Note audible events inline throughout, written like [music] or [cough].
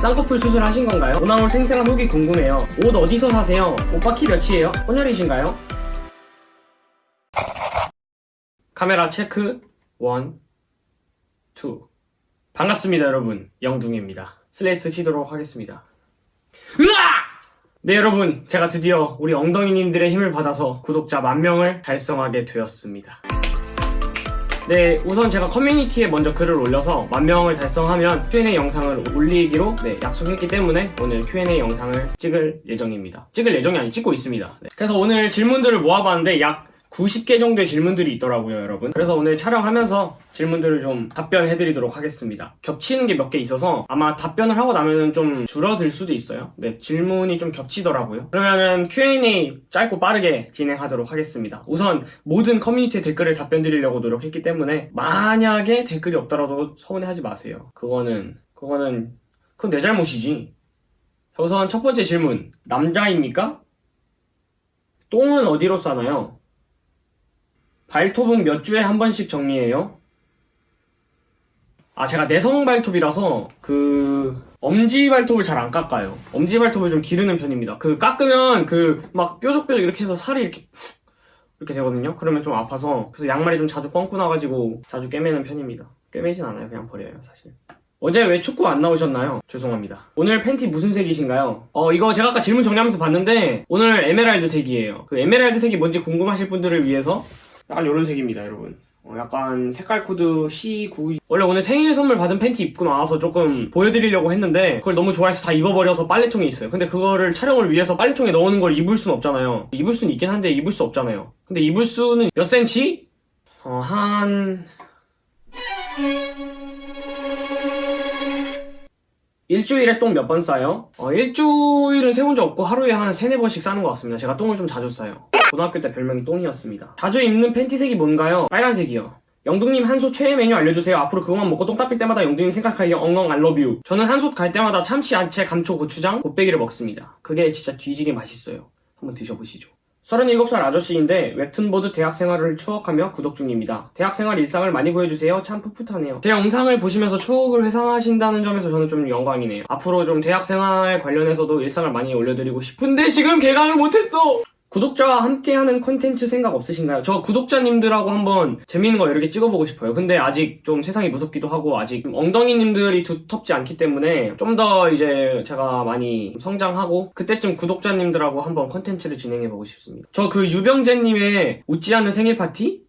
쌍꺼풀 수술하신 건가요? 오나올 생생한 후기 궁금해요. 옷 어디서 사세요? 오빠 키 몇이에요? 혼혈이신가요? 카메라 체크 1, 2 반갑습니다 여러분 영둥입니다 슬레이트 치도록 하겠습니다 으아! 네 여러분 제가 드디어 우리 엉덩이님들의 힘을 받아서 구독자 만명을 달성하게 되었습니다 네 우선 제가 커뮤니티에 먼저 글을 올려서 만명을 달성하면 Q&A 영상을 올리기로 네, 약속했기 때문에 오늘 Q&A 영상을 찍을 예정입니다 찍을 예정이 아니 찍고 있습니다 네. 그래서 오늘 질문들을 모아봤는데 약 90개 정도의 질문들이 있더라고요, 여러분. 그래서 오늘 촬영하면서 질문들을 좀 답변해드리도록 하겠습니다. 겹치는 게 몇 개 있어서 아마 답변을 하고 나면은 좀 줄어들 수도 있어요. 네, 질문이 좀 겹치더라고요. 그러면은 Q&A 짧고 빠르게 진행하도록 하겠습니다. 우선 모든 커뮤니티 댓글을 답변 드리려고 노력했기 때문에 만약에 댓글이 없더라도 서운해하지 마세요. 그거는, 그거는, 그건 내 잘못이지. 자, 우선 첫 번째 질문. 남자입니까? 똥은 어디로 싸나요? 발톱은 몇 주에 한 번씩 정리해요? 아, 제가 내성 발톱이라서 그 엄지 발톱을 잘 안 깎아요. 엄지 발톱을 좀 기르는 편입니다. 그 깎으면 그 막 뾰족뾰족 이렇게 해서 살이 이렇게 푹 이렇게 되거든요. 그러면 좀 아파서 그래서 양말이 좀 자주 뻥꾸 나가지고 자주 꿰매는 편입니다. 꿰매진 않아요. 그냥 버려요, 사실. 어제 왜 축구 안 나오셨나요? 죄송합니다. 오늘 팬티 무슨 색이신가요? 어, 이거 제가 아까 질문 정리하면서 봤는데 오늘 에메랄드 색이에요. 그 에메랄드 색이 뭔지 궁금하실 분들을 위해서 약간 이런 색입니다, 여러분. 어, 약간 색깔 코드 C9 원래 오늘 생일 선물 받은 팬티 입고 나와서 조금 보여드리려고 했는데 그걸 너무 좋아해서 다 입어버려서 빨래통에 있어요 근데 그거를 촬영을 위해서 빨래통에 넣는 걸 입을 수는 없잖아요 입을 수는 있긴 한데 입을 수 없잖아요 근데 입을 수는 몇 센치? 어, 한... 일주일에 똥 몇 번 싸요? 어, 일주일은 세본 적 없고 하루에 한 세네 번씩 싸는 것 같습니다. 제가 똥을 좀 자주 싸요. 고등학교 때 별명이 똥이었습니다. 자주 입는 팬티색이 뭔가요? 빨간색이요. 영둥님 한솥 최애 메뉴 알려주세요. 앞으로 그것만 먹고 똥 닦을 때마다 영둥님 생각하기에 엉엉 알러뷰. 저는 한솥 갈 때마다 참치, 야채, 감초, 고추장, 곱빼기를 먹습니다. 그게 진짜 뒤지게 맛있어요. 한번 드셔보시죠. 37살 아저씨인데 웹툰보드 대학 생활을 추억하며 구독 중입니다. 대학 생활 일상을 많이 보여주세요. 참 풋풋하네요. 제 영상을 보시면서 추억을 회상하신다는 점에서 저는 좀 영광이네요. 앞으로 좀 대학 생활 관련해서도 일상을 많이 올려드리고 싶은데 지금 개강을 못했어! 구독자와 함께하는 콘텐츠 생각 없으신가요? 저 구독자님들하고 한번 재밌는 거 여러 개 찍어보고 싶어요. 근데 아직 좀 세상이 무섭기도 하고 아직 좀 엉덩이님들이 두텁지 않기 때문에 좀 더 이제 제가 많이 성장하고 그때쯤 구독자님들하고 한번 콘텐츠를 진행해보고 싶습니다. 저 그 유병재님의 웃지 않는 생일 파티?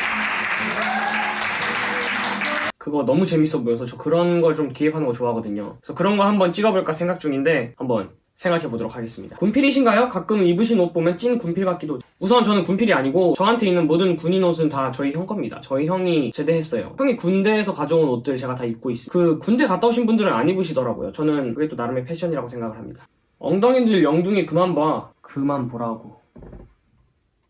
그거 너무 재밌어 보여서 저 그런 걸 좀 기획하는 거 좋아하거든요. 그래서 그런 거 한번 찍어볼까 생각 중인데 한번 생각해 보도록 하겠습니다. 군필이신가요? 가끔 입으신 옷 보면 찐 군필 같기도. 우선 저는 군필이 아니고 저한테 있는 모든 군인 옷은 다 저희 형 겁니다. 저희 형이 제대했어요. 형이 군대에서 가져온 옷들 제가 다 입고 있어요. 그 군대 갔다 오신 분들은 안 입으시더라고요. 저는 그게 또 나름의 패션이라고 생각을 합니다. 엉덩이들 영둥이 그만 봐. 그만 보라고.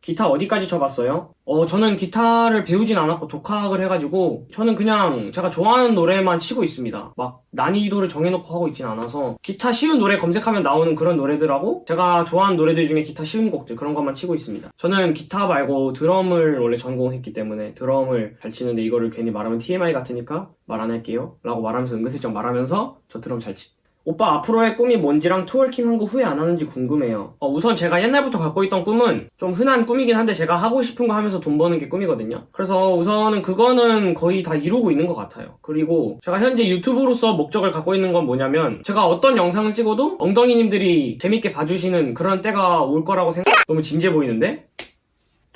기타 어디까지 쳐봤어요? 어, 저는 기타를 배우진 않았고 독학을 해가지고 저는 그냥 제가 좋아하는 노래만 치고 있습니다. 막 난이도를 정해놓고 하고 있진 않아서 기타 쉬운 노래 검색하면 나오는 그런 노래들하고 제가 좋아하는 노래들 중에 기타 쉬운 곡들 그런 것만 치고 있습니다. 저는 기타 말고 드럼을 원래 전공했기 때문에 드럼을 잘 치는데 이거를 괜히 말하면 TMI 같으니까 말 안 할게요 라고 말하면서 은근슬쩍 말하면서 저 드럼 잘 치... 오빠 앞으로의 꿈이 뭔지랑 twerking 한 거 후회 안 하는지 궁금해요. 어, 우선 제가 옛날부터 갖고 있던 꿈은 좀 흔한 꿈이긴 한데 제가 하고 싶은 거 하면서 돈 버는 게 꿈이거든요. 그래서 우선은 그거는 거의 다 이루고 있는 것 같아요. 그리고 제가 현재 유튜브로서 목적을 갖고 있는 건 뭐냐면 제가 어떤 영상을 찍어도 엉덩이님들이 재밌게 봐주시는 그런 때가 올 거라고 생각... 너무 진지해 보이는데?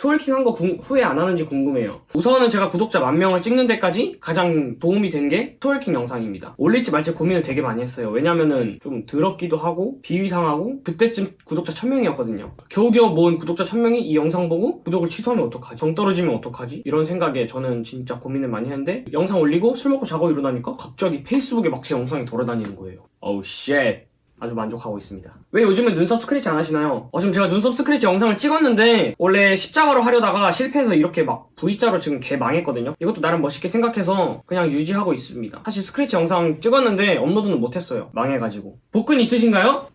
twerking 한거 후회 안 하는지 궁금해요. 우선은 제가 구독자 만 명을 찍는 데까지 가장 도움이 된게 twerking 영상입니다. 올릴지 말지 고민을 되게 많이 했어요. 왜냐면은 좀 더럽기도 하고 비위상하고 그때쯤 구독자 1000명이었거든요. 겨우겨우 모은 구독자 1000명이 이 영상 보고 구독을 취소하면 어떡하지? 정 떨어지면 어떡하지? 이런 생각에 저는 진짜 고민을 많이 했는데 영상 올리고 술 먹고 자고 일어나니까 갑자기 페이스북에 막 제 영상이 돌아다니는 거예요. 어우 shit. 아주 만족하고 있습니다. 왜 요즘은 눈썹 스크래치 안 하시나요? 어, 지금 제가 눈썹 스크래치 영상을 찍었는데 원래 십자가로 하려다가 실패해서 이렇게 막 V자로 지금 개 망했거든요. 이것도 나름 멋있게 생각해서 그냥 유지하고 있습니다. 사실 스크래치 영상 찍었는데 업로드는 못했어요. 망해가지고. 복근 있으신가요?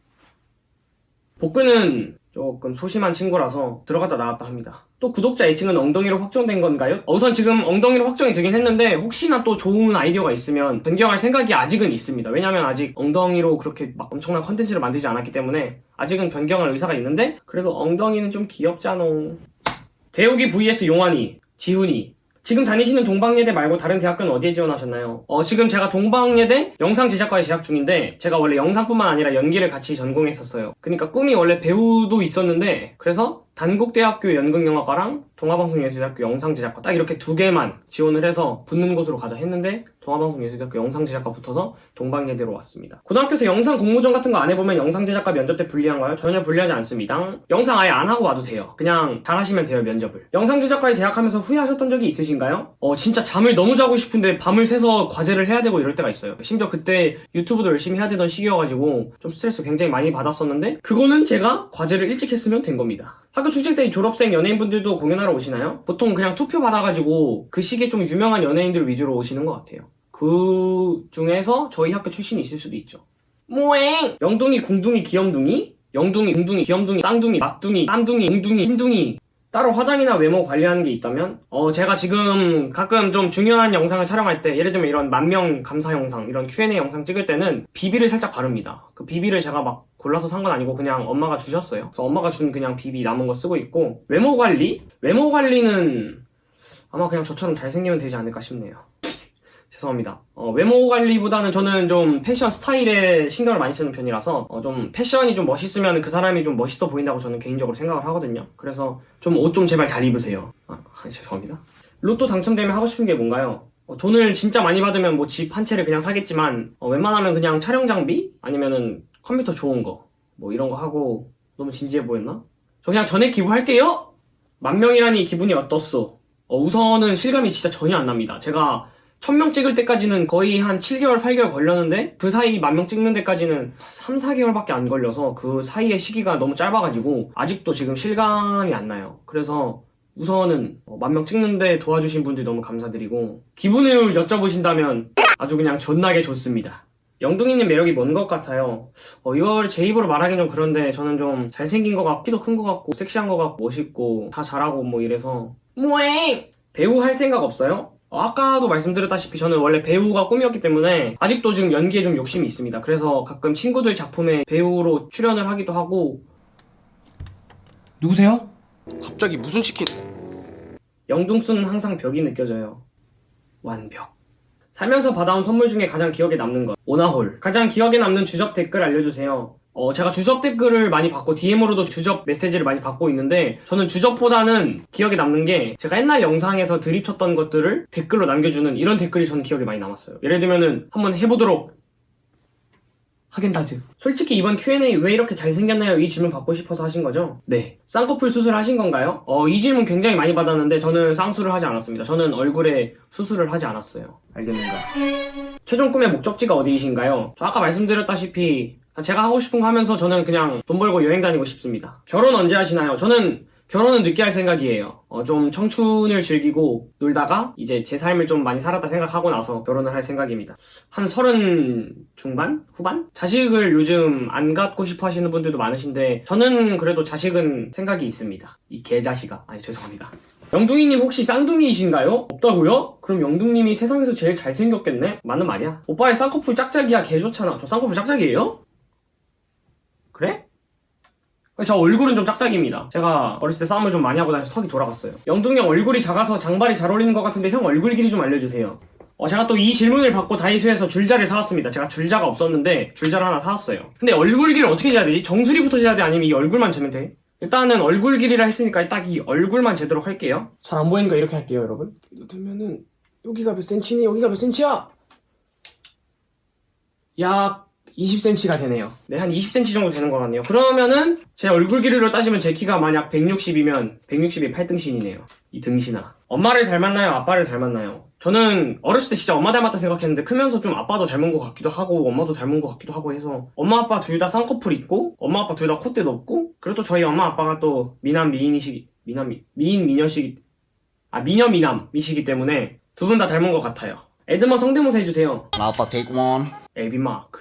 복근은 조금 소심한 친구라서 들어갔다 나왔다 합니다. 또 구독자 애칭은 엉덩이로 확정된 건가요? 어, 우선 지금 엉덩이로 확정이 되긴 했는데 혹시나 또 좋은 아이디어가 있으면 변경할 생각이 아직은 있습니다. 왜냐면 아직 엉덩이로 그렇게 막 엄청난 컨텐츠를 만들지 않았기 때문에 아직은 변경할 의사가 있는데 그래도 엉덩이는 좀 귀엽잖아. 대욱이 vs 용환이, 지훈이. 지금 다니시는 동방예대 말고 다른 대학교는 어디에 지원하셨나요? 어, 지금 제가 동방예대 영상 제작과에 재학 중인데 제가 원래 영상뿐만 아니라 연기를 같이 전공했었어요. 그러니까 꿈이 원래 배우도 있었는데 그래서 단국대학교 연극영화과랑 동아방송예술대학교 영상제작과 딱 이렇게 두 개만 지원을 해서 붙는 곳으로 가자 했는데 동아방송예술대학교 영상제작과 붙어서 동방예대로 왔습니다. 고등학교에서 영상 공모전 같은 거 안 해보면 영상제작과 면접 때 불리한가요? 전혀 불리하지 않습니다. 영상 아예 안 하고 와도 돼요. 그냥 잘 하시면 돼요 면접을. 영상제작과에 재학하면서 후회하셨던 적이 있으신가요? 어 진짜 잠을 너무 자고 싶은데 밤을 새서 과제를 해야 되고 이럴 때가 있어요. 심지어 그때 유튜브도 열심히 해야 되던 시기여가지고 좀 스트레스 굉장히 많이 받았었는데 그거는 제가 과제를 일찍 했으면 된 겁니다. 학교 출직 때 졸업생 연예인분들도 공연하러 오시나요? 보통 그냥 투표 받아가지고 그 시기에 좀 유명한 연예인들 위주로 오시는 것 같아요. 그 중에서 저희 학교 출신이 있을 수도 있죠. 모행! 영둥이, 궁둥이, 귀염둥이? 영둥이, 궁둥이, 귀염둥이, 쌍둥이, 막둥이, 땀둥이, 웅둥이, 흰둥이 따로 화장이나 외모 관리하는 게 있다면? 어, 제가 지금 가끔 좀 중요한 영상을 촬영할 때, 예를 들면 이런 만명 감사 영상, 이런 Q&A 영상 찍을 때는 비비를 살짝 바릅니다. 그 비비를 제가 막 골라서 산 건 아니고 그냥 엄마가 주셨어요. 그래서 엄마가 준 그냥 비비 남은 거 쓰고 있고, 외모 관리? 외모 관리는 아마 그냥 저처럼 잘생기면 되지 않을까 싶네요. [laughs] 죄송합니다. 어, 외모 관리보다는 저는 좀 패션 스타일에 신경을 많이 쓰는 편이라서 어, 좀 패션이 좀 멋있으면 그 사람이 좀 멋있어 보인다고 저는 개인적으로 생각을 하거든요. 그래서 좀 옷좀 제발 잘 입으세요. 아, 아, 죄송합니다. 로또 당첨되면 하고 싶은 게 뭔가요? 어, 돈을 진짜 많이 받으면 뭐 집 한 채를 그냥 사겠지만 어, 웬만하면 그냥 촬영 장비 아니면은 컴퓨터 좋은 거 뭐 이런 거 하고 너무 진지해 보였나? 저 그냥 전액 기부할게요. 만 명이라니 기분이 어떻소? 어, 우선은 실감이 진짜 전혀 안 납니다. 제가 1000명 찍을 때까지는 거의 한 7개월, 8개월 걸렸는데 그 사이 만 명 찍는 데까지는 3, 4개월밖에 안 걸려서 그 사이의 시기가 너무 짧아가지고 아직도 지금 실감이 안 나요. 그래서 우선은 만 명 찍는데 도와주신 분들 너무 감사드리고 기분을 여쭤보신다면 아주 그냥 존나게 좋습니다. 영둥이님 매력이 뭔 것 같아요? 어, 이걸 제 입으로 말하긴 좀 그런데 저는 좀 잘생긴 것 같고 키도 큰 것 같고 섹시한 것 같고 멋있고 다 잘하고 뭐 이래서 뭐해? 배우 할 생각 없어요? 어, 아까도 말씀드렸다시피 저는 원래 배우가 꿈이었기 때문에 아직도 지금 연기에 좀 욕심이 있습니다. 그래서 가끔 친구들 작품에 배우로 출연을 하기도 하고 누구세요? 갑자기 무슨 치킨? 영둥수는 항상 벽이 느껴져요. 완벽. 살면서 받아온 선물 중에 가장 기억에 남는 것. 오나홀. 가장 기억에 남는 주접 댓글 알려주세요. 어, 제가 주접 댓글을 많이 받고 DM으로도 주접 메시지를 많이 받고 있는데 저는 주접보다는 기억에 남는 게 제가 옛날 영상에서 드립쳤던 것들을 댓글로 남겨주는 이런 댓글이 저는 기억에 많이 남았어요. 예를 들면은 한번 해보도록 하겐다즈. 솔직히 이번 Q&A 왜 이렇게 잘생겼나요? 이 질문 받고 싶어서 하신 거죠? 네. 쌍꺼풀 수술 하신 건가요? 어, 이 질문 굉장히 많이 받았는데 저는 쌍수를 하지 않았습니다. 저는 얼굴에 수술을 하지 않았어요. 알겠는가? 최종 꿈의 목적지가 어디이신가요? 저 아까 말씀드렸다시피 제가 하고 싶은 거 하면서 저는 그냥 돈 벌고 여행 다니고 싶습니다. 결혼 언제 하시나요? 저는 결혼은 늦게 할 생각이에요. 어, 좀 청춘을 즐기고 놀다가 이제 제 삶을 좀 많이 살았다 생각하고 나서 결혼을 할 생각입니다. 한 서른 중반? 후반? 자식을 요즘 안 갖고 싶어 하시는 분들도 많으신데 저는 그래도 자식은 생각이 있습니다. 이 개자식아. 아니 죄송합니다. 영둥이님 혹시 쌍둥이이신가요? 없다고요? 그럼 영둥님이 세상에서 제일 잘생겼겠네? 맞는 말이야. 오빠의 쌍꺼풀 짝짝이야 개 좋잖아. 저 쌍꺼풀 짝짝이에요? 그래? 저 얼굴은 좀 짝짝입니다. 제가 어렸을 때 싸움을 좀 많이 하고 다녀서 턱이 돌아갔어요. 영둥이 형 얼굴이 작아서 장발이 잘 어울리는 것 같은데 형 얼굴 길이 좀 알려주세요. 어, 제가 또 이 질문을 받고 다이소에서 줄자를 사왔습니다. 제가 줄자가 없었는데 줄자를 하나 사왔어요. 근데 얼굴 길이를 어떻게 재야 되지? 정수리부터 재야 돼? 아니면 이 얼굴만 재면 돼? 일단은 얼굴 길이라 했으니까 딱 이 얼굴만 재도록 할게요. 잘 안 보이니까 이렇게 할게요, 여러분. 들면은 여기가 몇 센치니? 여기가 몇 센치야? 약 20cm가 되네요. 네, 한 20cm 정도 되는 것 같네요. 그러면은 제 얼굴 길이로 따지면 제 키가 만약 160이면 160이 8등신이네요. 이 등신아. 엄마를 닮았나요? 아빠를 닮았나요? 저는 어렸을 때 진짜 엄마 닮았다 생각했는데 크면서 좀 아빠도 닮은 것 같기도 하고 엄마도 닮은 것 같기도 하고 해서 엄마 아빠 둘 다 쌍꺼풀 있고 엄마 아빠 둘 다 콧대 높고 그래도 저희 엄마 아빠가 또 미남 미인이시기 미남 미, 미인 미녀시기 아 미녀 미남이시기 때문에 두 분 다 닮은 것 같아요. 에드머 성대모사 해주세요. Alpha take one. 에비마크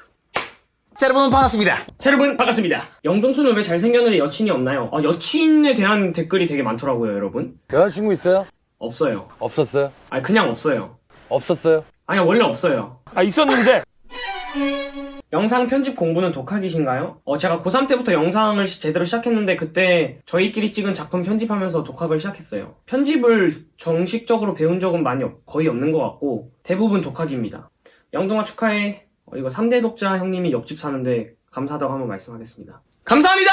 자, 여러분 반갑습니다. 자, 여러분 반갑습니다. 영동수는 왜 잘생겼는데 여친이 없나요? 어, 여친에 대한 댓글이 되게 많더라고요, 여러분. 여자친구 있어요? 없어요. 없었어요? 아니 그냥 없어요. 없었어요? 아니 원래 없어요. 아 있었는데 영상 편집 공부는 독학이신가요? 어, 제가 고3 때부터 영상을 시- 제대로 시작했는데 그때 저희끼리 찍은 작품 편집하면서 독학을 시작했어요. 편집을 정식적으로 배운 적은 많이 없- 거의 없는 것 같고 대부분 독학입니다. 영동아 축하해. 어, 이거 3대 독자 형님이 옆집 사는데 감사하다고 한번 말씀하겠습니다. 감사합니다!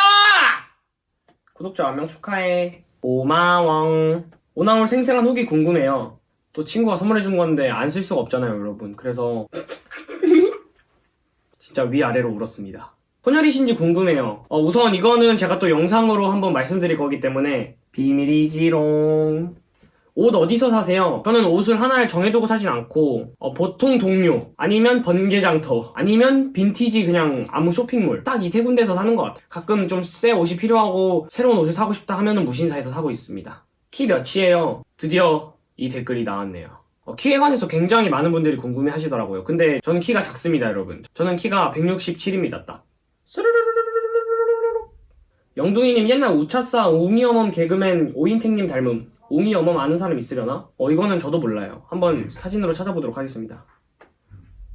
구독자 만명 축하해. 오마왕. 오나올 생생한 후기 궁금해요. 또 친구가 선물해준 건데 안 쓸 수가 없잖아요, 여러분. 그래서 [laughs] 진짜 위아래로 울었습니다. 혼혈이신지 궁금해요. 어, 우선 이거는 제가 또 영상으로 한번 말씀드릴 거기 때문에 비밀이지롱. 옷 어디서 사세요? 저는 옷을 하나를 정해두고 사진 않고 어, 보통 동료 아니면 번개장터 아니면 빈티지 그냥 아무 쇼핑몰 딱 이 세 군데서 사는 것 같아요. 가끔 좀 새 옷이 필요하고 새로운 옷을 사고 싶다 하면 무신사에서 사고 있습니다. 키 몇이에요? 드디어 이 댓글이 나왔네요. 어, 키에 관해서 굉장히 많은 분들이 궁금해 하시더라고요. 근데 저는 키가 작습니다 여러분. 저는 키가 167입니다 딱. 영둥이님 옛날 우차싸 우미어멈 개그맨 오인택님 닮음 웅이어멈 아는 사람 있으려나? 어, 이거는 저도 몰라요. 한번 사진으로 찾아보도록 하겠습니다.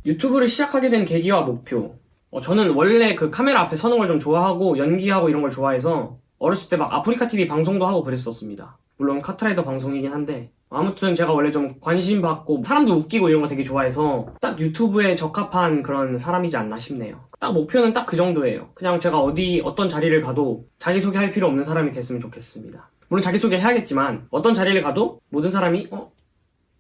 유튜브를 시작하게 된 계기와 목표. 어, 저는 원래 그 카메라 앞에 서는 걸 좀 좋아하고 연기하고 이런 걸 좋아해서 어렸을 때 막 아프리카 TV 방송도 하고 그랬었습니다. 물론 카트라이더 방송이긴 한데 아무튼 제가 원래 좀 관심 받고 사람도 웃기고 이런 거 되게 좋아해서 딱 유튜브에 적합한 그런 사람이지 않나 싶네요. 딱 목표는 딱 그 정도예요. 그냥 제가 어디 어떤 자리를 가도 자기소개 할 필요 없는 사람이 됐으면 좋겠습니다. 물론 자기소개 해야겠지만 어떤 자리를 가도 모든 사람이 어?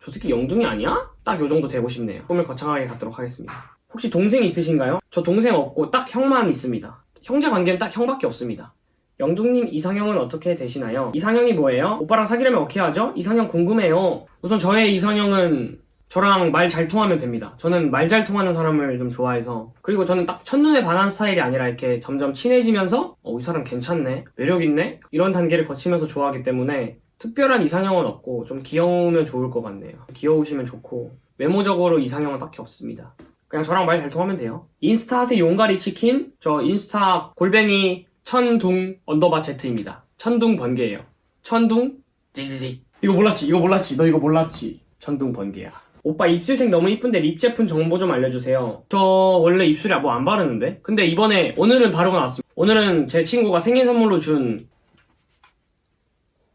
저 새끼 영둥이 아니야? 딱 요 정도 되고 싶네요. 꿈을 거창하게 갖도록 하겠습니다. 혹시 동생 있으신가요? 저 동생 없고 딱 형만 있습니다. 형제 관계는 딱 형밖에 없습니다. 영둥님 이상형은 어떻게 되시나요? 이상형이 뭐예요? 오빠랑 사귀려면 어떻게 하죠? 이상형 궁금해요. 우선 저의 이상형은 저랑 말 잘 통하면 됩니다. 저는 말 잘 통하는 사람을 좀 좋아해서 그리고 저는 딱 첫눈에 반한 스타일이 아니라 이렇게 점점 친해지면서 어, 이 사람 괜찮네, 매력 있네 이런 단계를 거치면서 좋아하기 때문에 특별한 이상형은 없고 좀 귀여우면 좋을 것 같네요. 귀여우시면 좋고 외모적으로 이상형은 딱히 없습니다. 그냥 저랑 말 잘 통하면 돼요. 인스타 하세 용가리 치킨 저 인스타 골뱅이 천둥 언더바 제트입니다. 천둥 번개예요. 천둥 지지직 이거 몰랐지 이거 몰랐지 너 이거 몰랐지 천둥 번개야. 오빠 입술색 너무 이쁜데 lip 제품 정보 좀 알려주세요. 저 원래 입술에 뭐 안 바르는데? 근데 이번에 오늘은 바르고 나왔습니다. 오늘은 제 친구가 생일 선물로 준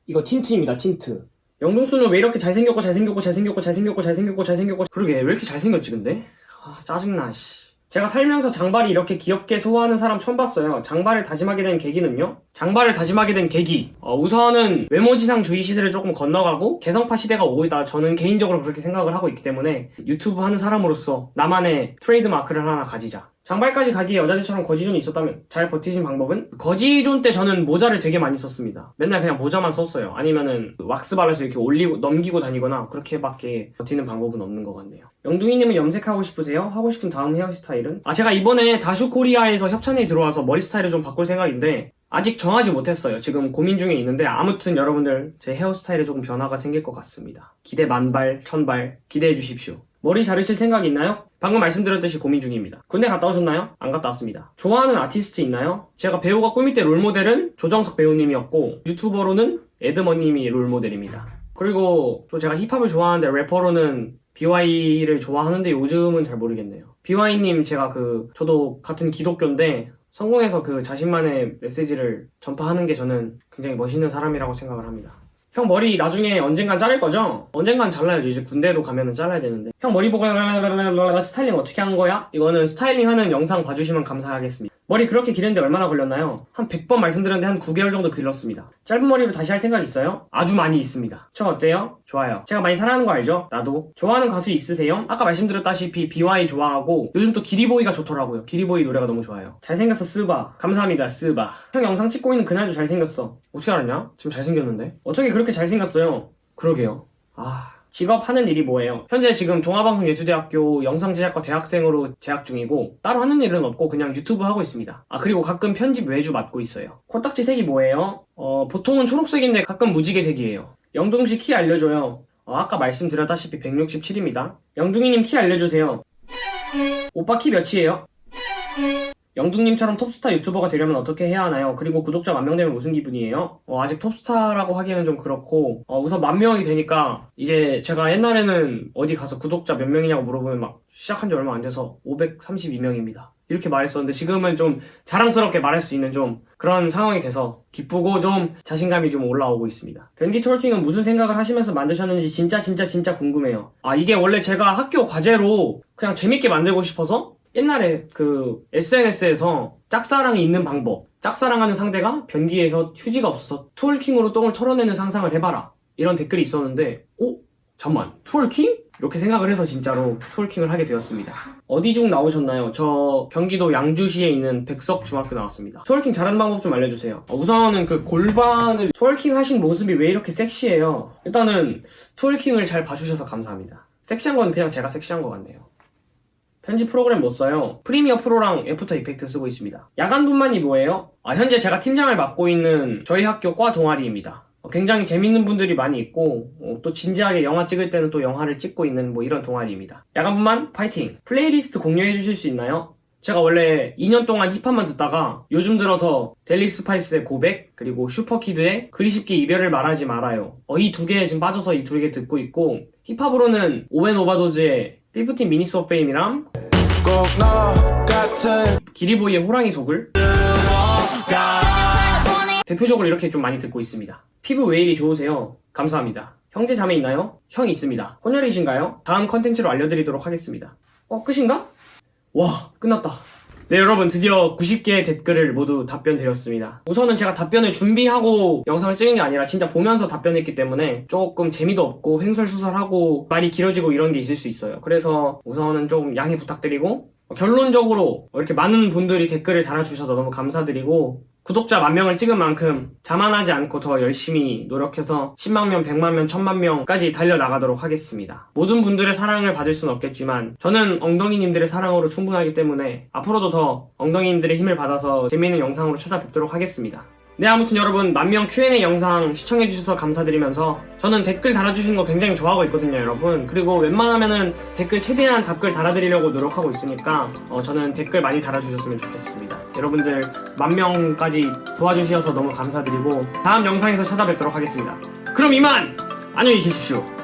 이거 tint입니다 tint. 영동수는 왜 이렇게 잘생겼고 잘생겼고 잘생겼고 잘생겼고 잘생겼고 잘생겼고 그러게 왜 이렇게 잘생겼지 근데? 아 짜증나 씨. 제가 살면서 장발이 이렇게 귀엽게 소화하는 사람 처음 봤어요. 장발을 다짐하게 된 계기는요? 장발을 다짐하게 된 계기. 어, 우선은 외모지상주의 시대를 조금 건너가고 개성파 시대가 오고 있다. 저는 개인적으로 그렇게 생각을 하고 있기 때문에 유튜브 하는 사람으로서 나만의 트레이드 마크를 하나 가지자. 장발까지 가기에 여자들처럼 거지존이 있었다면 잘 버티신 방법은? 거지존 때 저는 모자를 되게 많이 썼습니다. 맨날 그냥 모자만 썼어요. 아니면은 왁스 발라서 이렇게 올리고 넘기고 다니거나 그렇게밖에 버티는 방법은 없는 것 같네요. 영둥이님은 염색하고 싶으세요? 하고 싶은 다음 헤어스타일은? 아 제가 이번에 다슈 코리아에서 협찬이 들어와서 머리 스타일을 좀 바꿀 생각인데 아직 정하지 못했어요. 지금 고민 중에 있는데 아무튼 여러분들 제 헤어스타일에 조금 변화가 생길 것 같습니다. 기대 만발, 천발 기대해 주십시오. 머리 자르실 생각 있나요? 방금 말씀드렸듯이 고민 중입니다. 군대 갔다 오셨나요? 안 갔다 왔습니다. 좋아하는 아티스트 있나요? 제가 배우가 꿈일 때 롤모델은 조정석 배우님이었고 유튜버로는 에드머님이 롤모델입니다. 그리고 또 제가 힙합을 좋아하는데 래퍼로는 BY를 좋아하는데 요즘은 잘 모르겠네요. BY님 제가 그 저도 같은 기독교인데 성공해서 그 자신만의 메시지를 전파하는 게 저는 굉장히 멋있는 사람이라고 생각을 합니다. 형 머리 나중에 언젠간 자를 거죠? 언젠간 잘라야죠. 이제 군대도 가면은 잘라야 되는데. 형 머리 보고 스타일링 어떻게 하는 거야? 이거는 스타일링 하는 영상 봐주시면 감사하겠습니다. 머리 그렇게 기르는데 얼마나 걸렸나요? 한 100번 말씀드렸는데 한 9개월 정도 길렀습니다. 짧은 머리로 다시 할 생각 있어요? 아주 많이 있습니다. 저 어때요? 좋아요. 제가 많이 사랑하는 거 알죠? 나도. 좋아하는 가수 있으세요? 아까 말씀드렸다시피 비와이 좋아하고 요즘 또 기리보이가 좋더라고요. 기리보이 노래가 너무 좋아요. 잘생겼어 스바. 감사합니다 스바. 형 영상 찍고 있는 그날도 잘생겼어. 어떻게 알았냐? 지금 잘생겼는데? 어떻게 그렇게 잘생겼어요? 그러게요. 아... 직업 하는 일이 뭐예요? 현재 지금 동아방송예술대학교 영상제작과 대학생으로 재학 중이고 따로 하는 일은 없고 그냥 유튜브 하고 있습니다. 아 그리고 가끔 편집 외주 맡고 있어요. 코딱지 색이 뭐예요? 어 보통은 초록색인데 가끔 무지개 색이에요. 영동씨 키 알려줘요. 어, 아까 말씀드렸다시피 167입니다. 영둥이님 키 알려주세요. 오빠 키 몇이에요? 영둥님처럼 톱스타 유튜버가 되려면 어떻게 해야 하나요? 그리고 구독자 만 명 되면 무슨 기분이에요? 어, 아직 톱스타라고 하기에는 좀 그렇고 어, 우선 만 명이 되니까 이제 제가 옛날에는 어디 가서 구독자 몇 명이냐고 물어보면 막 시작한 지 얼마 안 돼서 532명입니다. 이렇게 말했었는데 지금은 좀 자랑스럽게 말할 수 있는 좀 그런 상황이 돼서 기쁘고 좀 자신감이 좀 올라오고 있습니다. 변기 톨킹은 무슨 생각을 하시면서 만드셨는지 진짜 진짜 진짜 궁금해요. 아 이게 원래 제가 학교 과제로 그냥 재밌게 만들고 싶어서 옛날에 그 SNS에서 짝사랑이 있는 방법 짝사랑하는 상대가 변기에서 휴지가 없어서 톨킹으로 똥을 털어내는 상상을 해봐라 이런 댓글이 있었는데 어? 잠만 톨킹? 이렇게 생각을 해서 진짜로 톨킹을 하게 되었습니다. 어디 중 나오셨나요? 저 경기도 양주시에 있는 백석중학교 나왔습니다. twerking 잘하는 방법 좀 알려주세요. 어, 우선은 그 골반을 twerking 하신 모습이 왜 이렇게 섹시해요? 일단은 twerking을 잘 봐주셔서 감사합니다. 섹시한 건 그냥 제가 섹시한 것 같네요. 편집 프로그램 못 써요. Premiere Pro랑 After Effects 쓰고 있습니다. 야간 분만이 뭐예요? 아, 현재 제가 팀장을 맡고 있는 저희 학교 과 동아리입니다. 어, 굉장히 재밌는 분들이 많이 있고 어, 또 진지하게 영화 찍을 때는 또 영화를 찍고 있는 뭐 이런 동아리입니다. 야간 분만 파이팅! 플레이리스트 공유해 주실 수 있나요? 제가 원래 2년 동안 힙합만 듣다가 요즘 들어서 델리 스파이스의 고백 그리고 슈퍼키드의 그리 쉽게 이별을 말하지 말아요. 어, 이 두 개에 지금 빠져서 이 두 개 듣고 있고 힙합으로는 오웬 오바도즈의 15 Minutes of Fame이랑 기리보이의 호랑이 속을 대표적으로 이렇게 좀 많이 듣고 있습니다. 피부 왜 이리 좋으세요? 감사합니다. 형제 자매 있나요? 형 있습니다. 혼혈이신가요? 다음 컨텐츠로 알려드리도록 하겠습니다. 어, 끝인가? 와, 끝났다. 네, 여러분, 드디어 90개의 댓글을 모두 답변 드렸습니다. 우선은 제가 답변을 준비하고 영상을 찍은 게 아니라 진짜 보면서 답변했기 때문에 조금 재미도 없고 횡설수설하고 말이 길어지고 이런 게 있을 수 있어요. 그래서 우선은 좀 양해 부탁드리고 결론적으로 이렇게 많은 분들이 댓글을 달아주셔서 너무 감사드리고 구독자 만 명을 찍은 만큼 자만하지 않고 더 열심히 노력해서 10만 명, 100만 명, 1000만 명까지 달려나가도록 하겠습니다. 모든 분들의 사랑을 받을 수는 없겠지만 저는 엉덩이님들의 사랑으로 충분하기 때문에 앞으로도 더 엉덩이님들의 힘을 받아서 재미있는 영상으로 찾아뵙도록 하겠습니다. 네 아무튼 여러분 만명 Q&A 영상 시청해주셔서 감사드리면서 저는 댓글 달아주신 거 굉장히 좋아하고 있거든요 여러분. 그리고 웬만하면은 댓글 최대한 답글 달아드리려고 노력하고 있으니까 어, 저는 댓글 많이 달아주셨으면 좋겠습니다. 여러분들 만 명까지 도와주셔서 너무 감사드리고 다음 영상에서 찾아뵙도록 하겠습니다. 그럼 이만 안녕히 계십시오